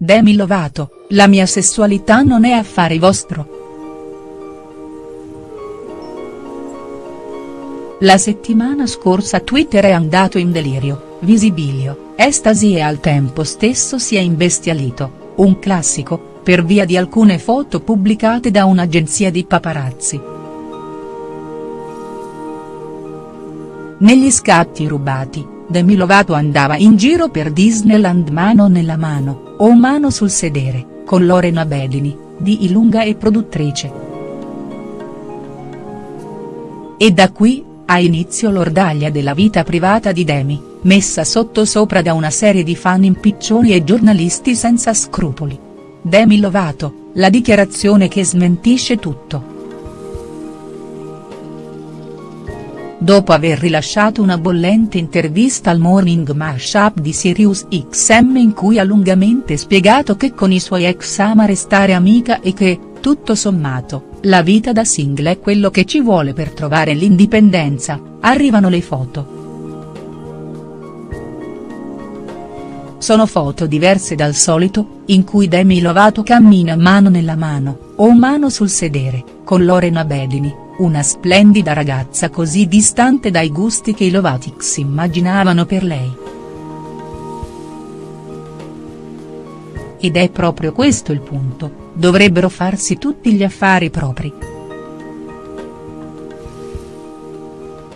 Demi Lovato, la mia sessualità non è affare vostro. La settimana scorsa Twitter è andato in delirio, visibilio, estasi e al tempo stesso si è imbestialito, un classico, per via di alcune foto pubblicate da un'agenzia di paparazzi. Negli scatti rubati, Demi Lovato andava in giro per Disneyland mano nella mano, o mano sul sedere, con Lorena Bedini, di Ilunga e produttrice. E da qui, ha inizio l'ordaglia della vita privata di Demi, messa sotto sopra da una serie di fan impiccioni e giornalisti senza scrupoli. Demi Lovato, la dichiarazione che smentisce tutto. Dopo aver rilasciato una bollente intervista al Morning Mashup di Sirius XM in cui ha lungamente spiegato che con i suoi ex ama restare amica e che, tutto sommato, la vita da single è quello che ci vuole per trovare l'indipendenza, arrivano le foto. Sono foto diverse dal solito, in cui Demi Lovato cammina mano nella mano, o mano sul sedere, con Lorena Bedini, una splendida ragazza così distante dai gusti che i Lovatics immaginavano per lei. Ed è proprio questo il punto, dovrebbero farsi tutti gli affari propri.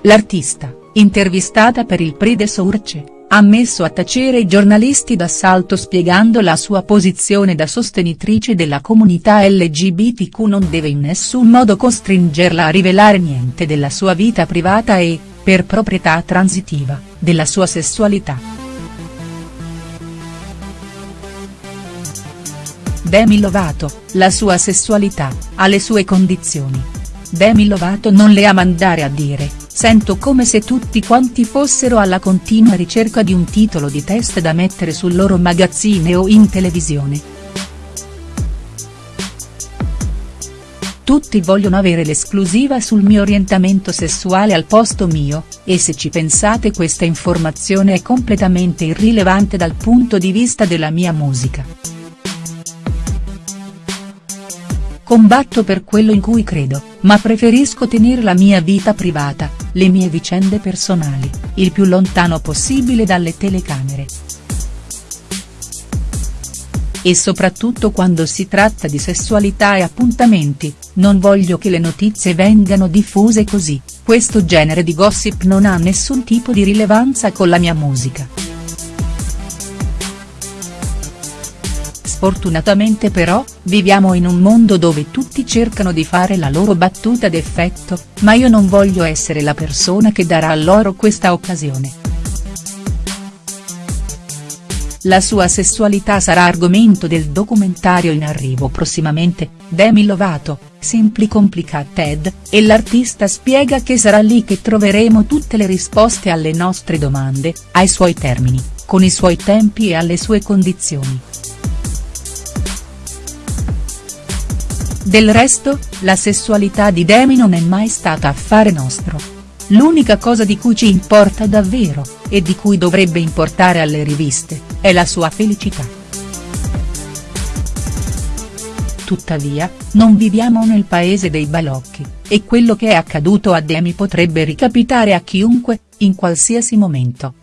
L'artista, intervistata per il Prix de Source, ha messo a tacere i giornalisti d'assalto spiegando la sua posizione da sostenitrice della comunità LGBTQ non deve in nessun modo costringerla a rivelare niente della sua vita privata e, per proprietà transitiva, della sua sessualità. Demi Lovato, la sua sessualità, ha le sue condizioni. Demi Lovato non le ama andare a dire, sento come se tutti quanti fossero alla continua ricerca di un titolo di test da mettere sul loro magazzine o in televisione. Tutti vogliono avere l'esclusiva sul mio orientamento sessuale al posto mio, e se ci pensate questa informazione è completamente irrilevante dal punto di vista della mia musica. Combatto per quello in cui credo, ma preferisco tenere la mia vita privata, le mie vicende personali, il più lontano possibile dalle telecamere. E soprattutto quando si tratta di sessualità e appuntamenti, non voglio che le notizie vengano diffuse così, questo genere di gossip non ha nessun tipo di rilevanza con la mia musica. Sfortunatamente però, viviamo in un mondo dove tutti cercano di fare la loro battuta d'effetto, ma io non voglio essere la persona che darà loro questa occasione. La sua sessualità sarà argomento del documentario in arrivo prossimamente, Demi Lovato, Simply Complicated, e l'artista spiega che sarà lì che troveremo tutte le risposte alle nostre domande, ai suoi termini, con i suoi tempi e alle sue condizioni. Del resto, la sessualità di Demi non è mai stata affare nostro. L'unica cosa di cui ci importa davvero, e di cui dovrebbe importare alle riviste, è la sua felicità. Tuttavia, non viviamo nel paese dei balocchi, e quello che è accaduto a Demi potrebbe ricapitare a chiunque, in qualsiasi momento.